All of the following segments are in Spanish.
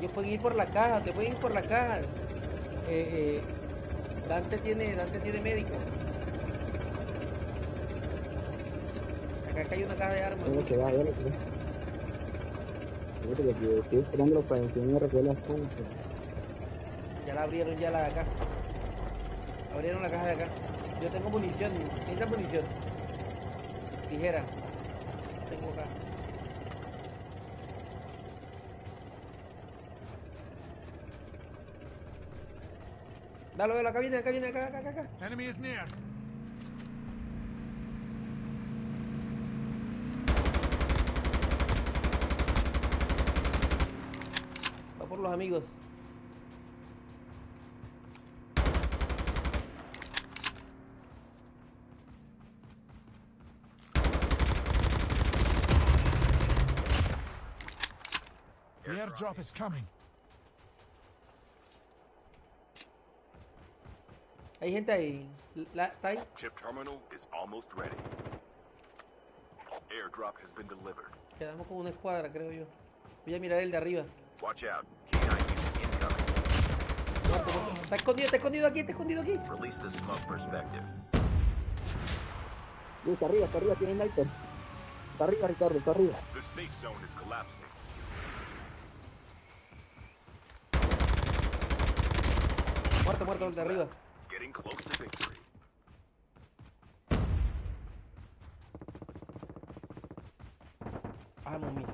Ellos pueden ir por la caja, te pueden ir por la caja. Eh, eh, Dante tiene, Dante tiene médico. Acá, acá hay una caja de armas. Lo que va, ya lo. Fíjate que estoy esperando para que me recoger las cosas. Ya la abrieron ya la de acá. Abrieron la caja de acá. Yo tengo munición. ¿Necesitas munición? Tijera. Tengo acá. Dale, dale, acá viene, acá viene, acá, acá, acá, acá. Enemy is near. Va por los amigos. The airdrop is coming. Hay gente ahí. La, ¿Está ahí? Chip terminal is almost ready. Airdrop has been delivered. Quedamos con una escuadra, creo yo. Voy a mirar el de arriba. Watch out. K9 unit incoming. Muerto, muerto. Está escondido, está escondido aquí, está escondido aquí. Release the smoke perspective. Uy, está arriba, está arriba, tiene sniper. Está arriba, Ricardo, está arriba. The safe zone is collapsing. Muerto, muerto, el de arriba. Getting close to victory. Amo mi,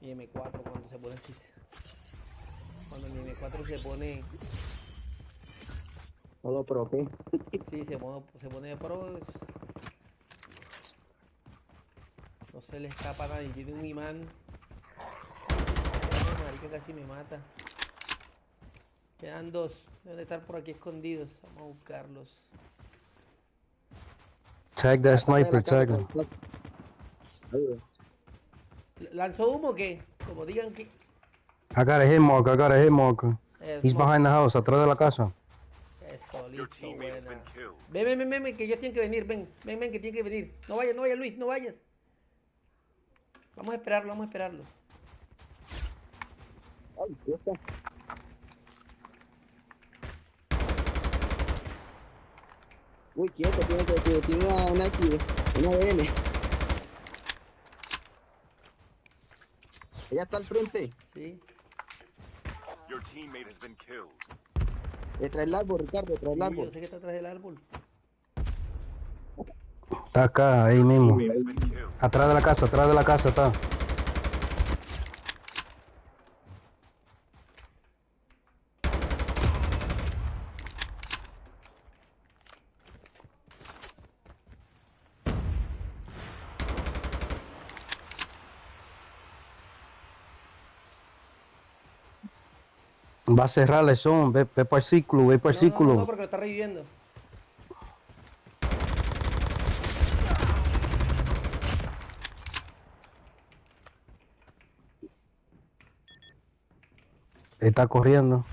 mi M4 cuando se pone así. Cuando mi M4 se pone, Todo pro, ¿qué? sí, se pone, se pone pro. No se le escapa a nadie, tiene un imán. Ay, marica casi me mata. Quedan dos, deben de estar por aquí escondidos. Vamos a buscarlos. Tag that sniper, tag him. ¿Lanzó humo o qué? Como digan que. I got a hit marker, I got a hit marker. Eso, He's behind the house, atrás de la casa. Eso, listo, buena. ven, ven, ven, ven, que ellos tienen que venir, ven, ven, ven, que tienen que venir. No vayas, no vayas, Luis, no vayas. Vamos a esperarlo, vamos a esperarlo. Ay, ¿qué está? Uy, quieto, tiene tiene una, una X, una BN. Ella está al frente, Sí. Your teammate has been killed. detrás del árbol, Ricardo, detrás del Sí, yo árbol. sé que está atrás del árbol. Está acá, ahí mismo. Atrás de la casa, atrás de la casa está. Va a cerrar el son, ve, ve para el círculo, ve para el No, no, no, círculo. no, porque lo está reviviendo. Está corriendo.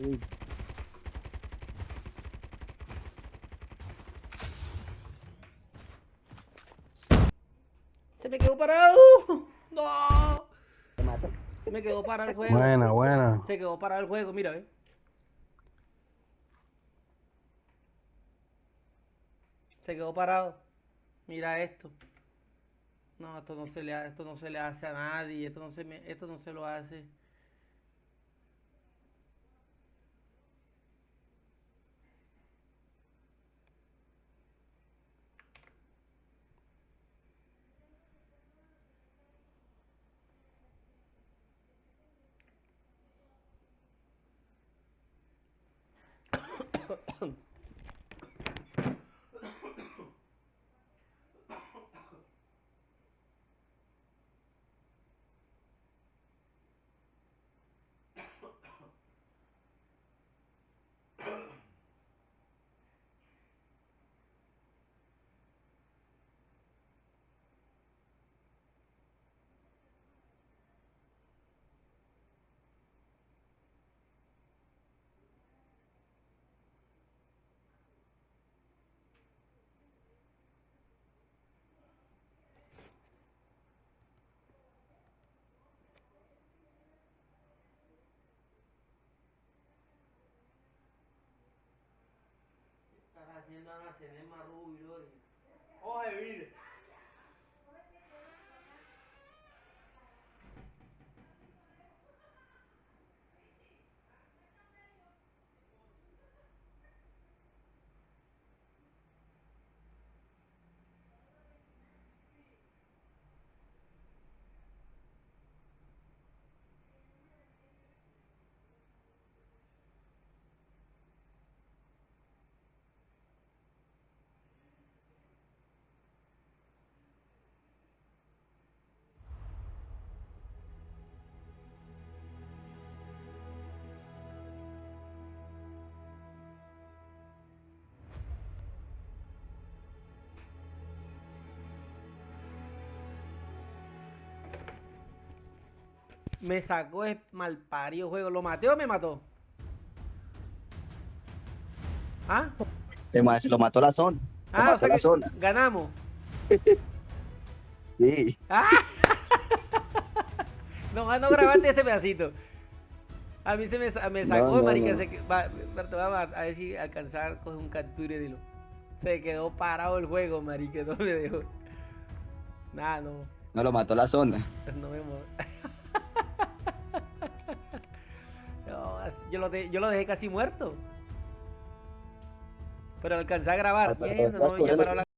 Uy, Se me quedó parado. No. te mata. Se me quedó parado el juego. Buena, buena. Se quedó parado el juego, mira, ve. Se quedó parado. Mira esto. No, esto no se le, ha- esto no se le hace a nadie. Esto no se me, esto no se lo hace. on. hermana Cenema Rubio. Oye, Me sacó es malparido juego. ¿Lo maté o me mató? ¿Ah? Lo mató la zona. Lo Ah, o mató sea la que zona. ganamos. Sí. ¡Ah! No, no grabaste ese pedacito. A mí se me, sa- me No, sacó, no, marica. no. se va, a ver si alcanzar coger un capture y dilo. Se quedó parado el juego, marica. No me dejó. Nada, no. No lo mató la zona. No me yo, lo de- yo lo dejé casi muerto. Pero alcancé a grabar. Vas no, ya corriendo. paró la